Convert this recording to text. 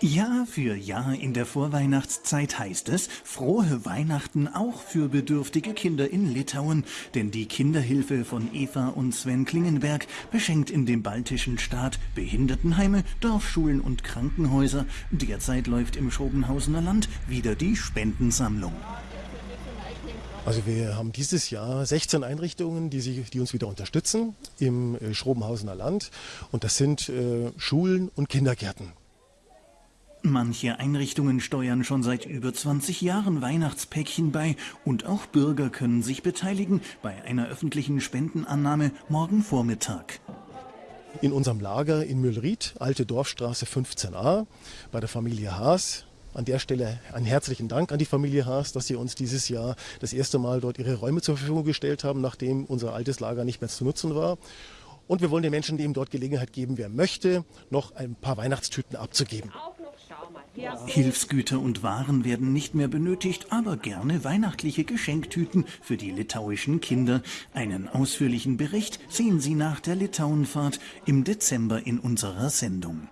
Jahr für Jahr in der Vorweihnachtszeit heißt es frohe Weihnachten auch für bedürftige Kinder in Litauen, denn die Kinderhilfe von Eva und Sven Klingenberg beschenkt in dem baltischen Staat Behindertenheime, Dorfschulen und Krankenhäuser. Derzeit läuft im Schobenhausener Land wieder die Spendensammlung. Also wir haben dieses Jahr 16 Einrichtungen, die, sich, die uns wieder unterstützen im äh, Schrobenhausener Land. Und das sind äh, Schulen und Kindergärten. Manche Einrichtungen steuern schon seit über 20 Jahren Weihnachtspäckchen bei und auch Bürger können sich beteiligen bei einer öffentlichen Spendenannahme morgen Vormittag. In unserem Lager in Müllried, Alte Dorfstraße 15a, bei der Familie Haas. An der Stelle einen herzlichen Dank an die Familie Haas, dass sie uns dieses Jahr das erste Mal dort ihre Räume zur Verfügung gestellt haben, nachdem unser altes Lager nicht mehr zu nutzen war. Und wir wollen den Menschen, die ihm dort Gelegenheit geben, wer möchte, noch ein paar Weihnachtstüten abzugeben. Hilfsgüter und Waren werden nicht mehr benötigt, aber gerne weihnachtliche Geschenktüten für die litauischen Kinder. Einen ausführlichen Bericht sehen Sie nach der Litauenfahrt im Dezember in unserer Sendung.